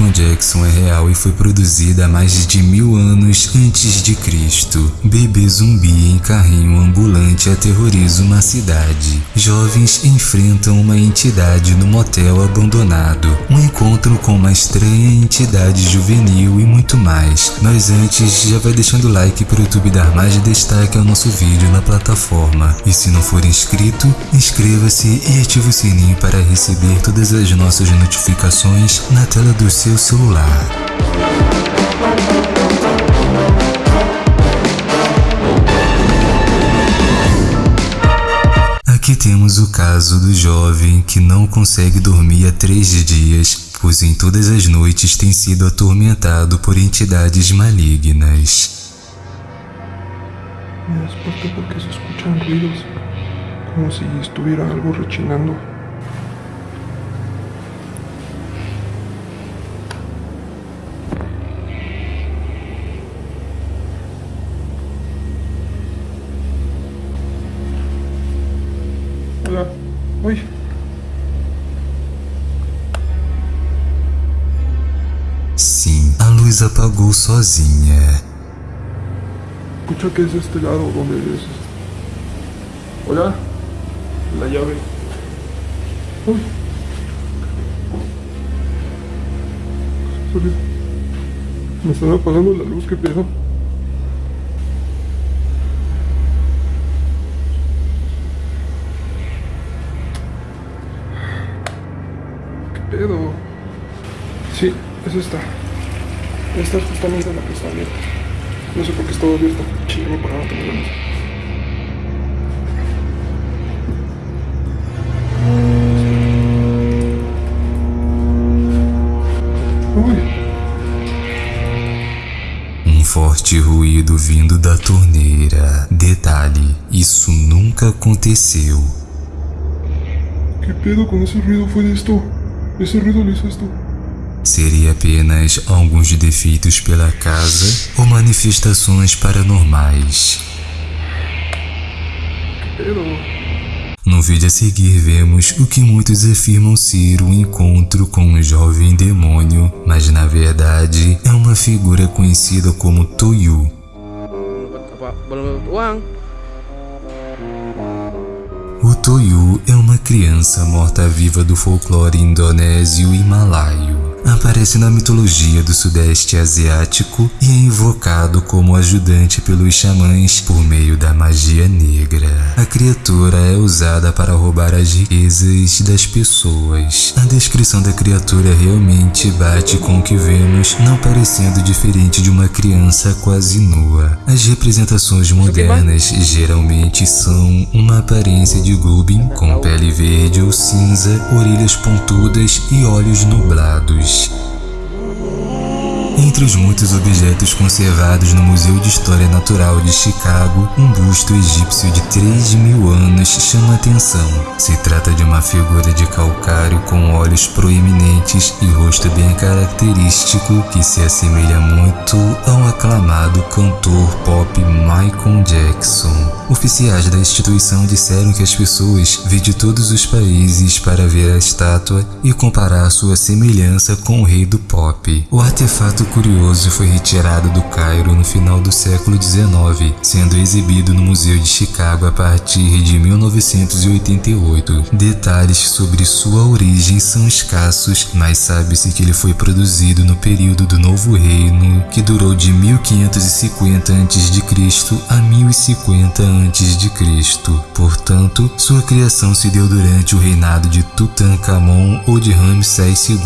Michael Jackson é real e foi produzida há mais de mil anos antes de Cristo. Bebê zumbi em carrinho ambulante aterroriza uma cidade. Jovens enfrentam uma entidade no motel abandonado. Um encontro com uma estranha entidade juvenil e muito mais. Mas antes, já vai deixando o like para o YouTube dar mais destaque ao nosso vídeo na plataforma. E se não for inscrito, inscreva-se e ative o sininho para receber todas as nossas notificações na tela do seu celular. Aqui temos o caso do jovem que não consegue dormir há três dias, pois em todas as noites tem sido atormentado por entidades malignas. Me desperté porque se escuchan ruidos, como si estuviera algo rechinando. Apagou sozinha. Escucha que es este lado donde es. Hola. La llave. Uy. Me están apagando la luz, qué pedo. ¿Qué pedo? Sí, es esta. Esta es justamente la que está abierta. No sé por qué estaba abierta. Para no ganas. Uy, Um forte ruído vindo da torneira. Detalhe, isso nunca aconteceu. ¿qué pedo con ese ruido fue de esto? Ese ruido lo hizo esto. Seria apenas alguns defeitos pela casa ou manifestações paranormais. No vídeo a seguir vemos o que muitos afirmam ser um encontro com um jovem demônio, mas na verdade é uma figura conhecida como Toyu. O Toyu é uma criança morta-viva do folclore indonésio e malaio. Aparece na mitologia do Sudeste Asiático e é invocado como ajudante pelos xamãs por meio da magia negra. A criatura é usada para roubar as riquezas das pessoas. A descrição da criatura realmente bate com o que vemos, não parecendo diferente de uma criança quase nua. As representações modernas geralmente são uma aparência de Gubin com pele verde ou cinza, orelhas pontudas e olhos nublados. Peace. Entre os muitos objetos conservados no Museu de História Natural de Chicago, um busto egípcio de 3 mil anos chama atenção. Se trata de uma figura de calcário com olhos proeminentes e rosto bem característico que se assemelha muito ao aclamado cantor pop Michael Jackson. Oficiais da instituição disseram que as pessoas vêm de todos os países para ver a estátua e comparar sua semelhança com o rei do pop. O artefato curioso foi retirado do Cairo no final do século XIX, sendo exibido no Museu de Chicago a partir de 1988. Detalhes sobre sua origem são escassos, mas sabe-se que ele foi produzido no período do Novo Reino, que durou de 1550 a.C. a 1050 a.C. Portanto, sua criação se deu durante o reinado de Tutankhamon ou de Ramsés II.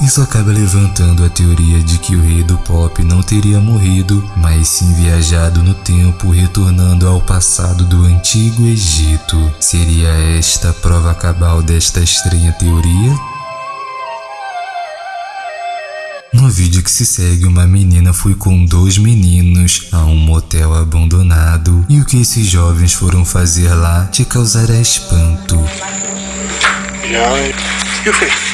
Isso acaba levantando a teoria de que o rei do pop não teria morrido, mas sim viajado no tempo, retornando ao passado do antigo Egito. Seria esta a prova cabal desta estranha teoria? No vídeo que se segue, uma menina foi com dois meninos a um motel abandonado e o que esses jovens foram fazer lá te causará espanto. Ya,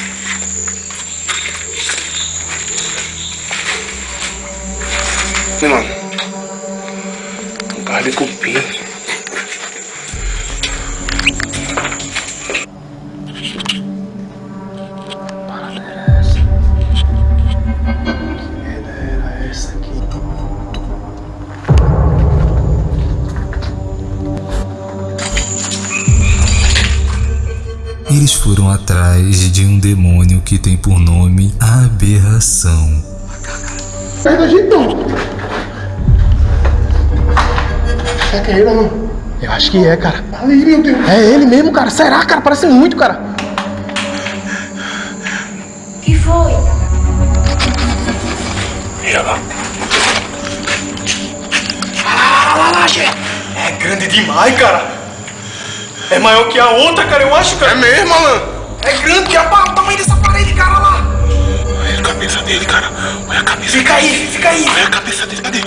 aqui, mano. Um carro de cupim. Eles foram atrás de um demônio que tem por nome a aberração. Sai da gente não! Será que é ele, mano? Eu acho que é, cara. Ali, meu Deus. É ele mesmo, cara. Será, cara? Parece muito, cara. que foi? Ah, lá, lá, Gê. É grande demais, cara. É maior que a outra, cara, eu acho, cara. É mesmo, Alan? É grande que a pa- o tamanho dessa parede, cara, lá. Olha a cabeça dele, cara. Olha a cabeça Fica aí, fica aí. Olha a cabeça dele, cadê?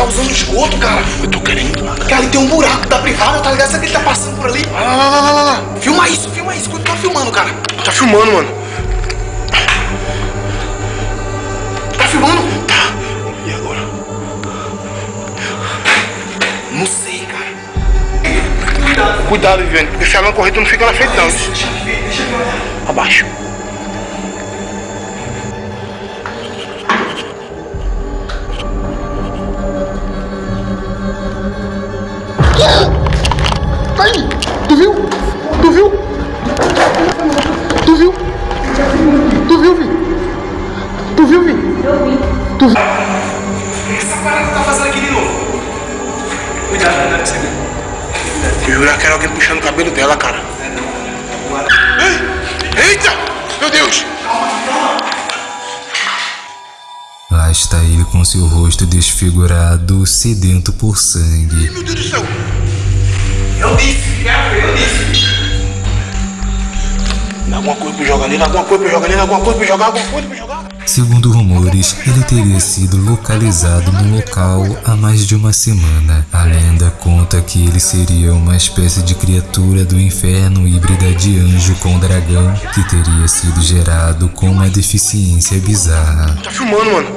Ele tá usando esgoto, cara. Eu tô querendo lá, cara. Cara, ali tem um buraco da privada, tá ligado? Será que ele tá passando por ali? Lá, lá, lá, lá, lá, lá. Filma isso, filma isso. Quando tá filmando, cara. Tá filmando, mano. Tá filmando? Tá. E agora? Não sei, cara. Cuidado, Viviane, porque se ela não correr, tu não fica na frente, não. Deixa eu ver, deixa eu ver. Abaixo. Você vê. Eu jurava que era alguém puxando o cabelo dela, cara. Ei! Eita! Meu Deus! Lá está ele com seu rosto desfigurado, sedento por sangue. Meu Deus do céu! Eu disse, eu disse. Dá alguma coisa pra jogar nele, dá alguma coisa pra jogar nele, dá alguma coisa pra jogar, alguma coisa pra jogar. Segundo rumores, ele teria sido localizado no local há mais de uma semana. A lenda conta que ele seria uma espécie de criatura do inferno híbrida de anjo com dragão que teria sido gerado com uma deficiência bizarra. Tá filmando, mano.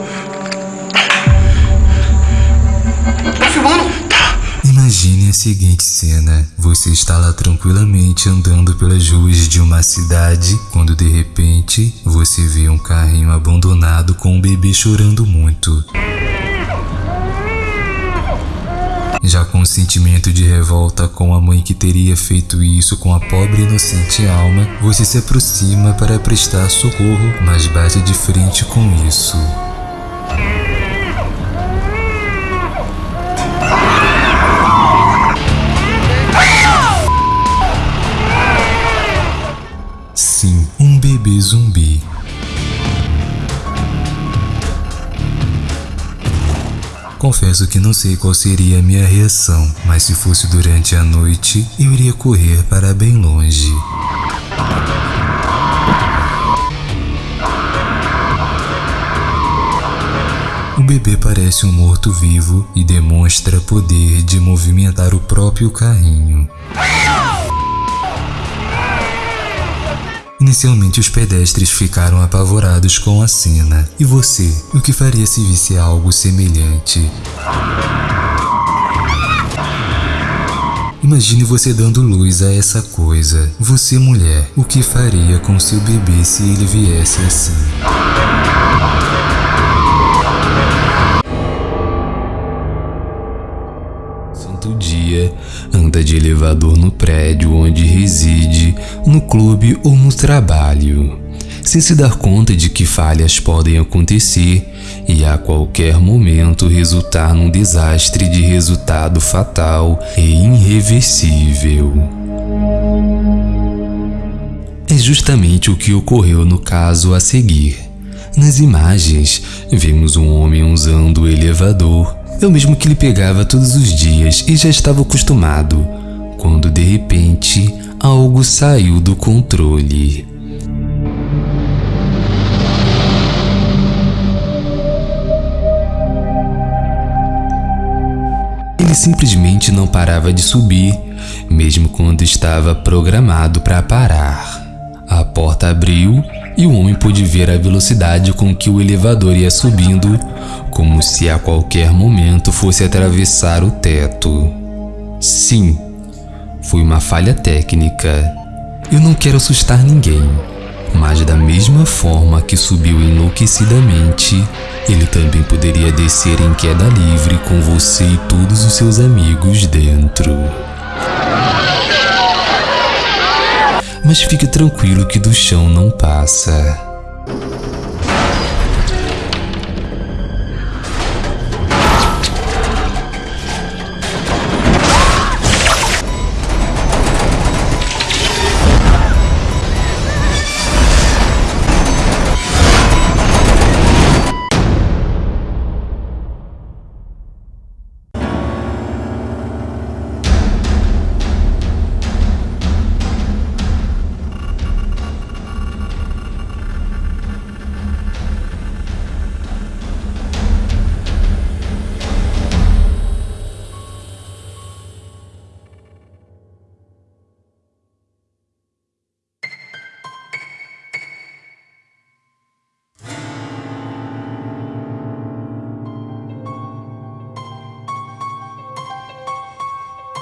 Imagine a seguinte cena: você está lá tranquilamente andando pelas ruas de uma cidade, quando de repente você vê um carrinho abandonado com um bebê chorando muito. Já com um sentimento de revolta com a mãe que teria feito isso com a pobre inocente alma, você se aproxima para prestar socorro, mas bate de frente com isso. Zumbi. Confesso que não sei qual seria a minha reação, mas se fosse durante a noite, eu iria correr para bem longe. O bebê parece um morto-vivo e demonstra poder de movimentar o próprio carrinho. Inicialmente os pedestres ficaram apavorados com a cena. E você, o que faria se visse algo semelhante? Imagine você dando luz a essa coisa. Você, mulher, o que faria com seu bebê se ele viesse assim? Dia, anda de elevador no prédio onde reside, no clube ou no trabalho, sem se dar conta de que falhas podem acontecer e a qualquer momento resultar num desastre de resultado fatal e irreversível. É justamente o que ocorreu no caso a seguir. Nas imagens, vemos um homem usando o elevador, é o mesmo que ele pegava todos os dias e já estava acostumado, quando de repente algo saiu do controle. Ele simplesmente não parava de subir, mesmo quando estava programado para parar. Porta abriu e o homem pôde ver a velocidade com que o elevador ia subindo, como se a qualquer momento fosse atravessar o teto. Sim, foi uma falha técnica. Eu não quero assustar ninguém, mas da mesma forma que subiu enlouquecidamente, ele também poderia descer em queda livre com você e todos os seus amigos dentro. Mas fique tranquilo que do chão não passa.